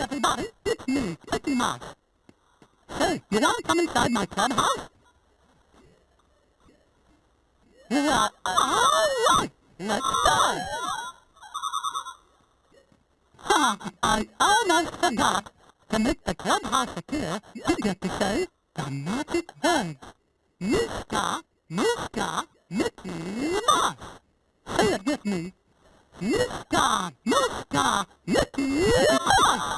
everybody. It's me, Mickey Mouse. Hey, did I come inside my clubhouse? Uh, all right, let's go. Ha, I almost forgot. To make the clubhouse appear, you get to say the magic words. Meeska Mooska Mickey Mouse. Say it with me. Meeska Mooska Mickey Mouse.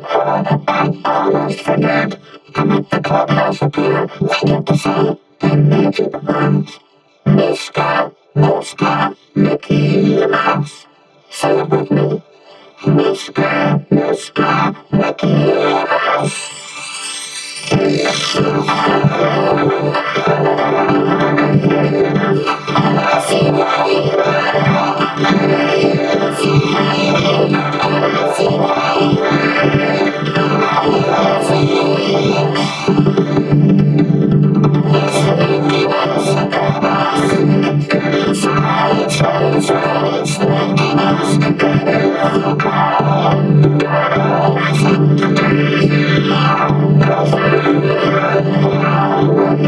Alright. I almost forgot to make the clubhouse appear. I get to say the magic words. Meeska Mooska Mickey Mouse. Say it with me. Meeska Mooska Mickey Mouse.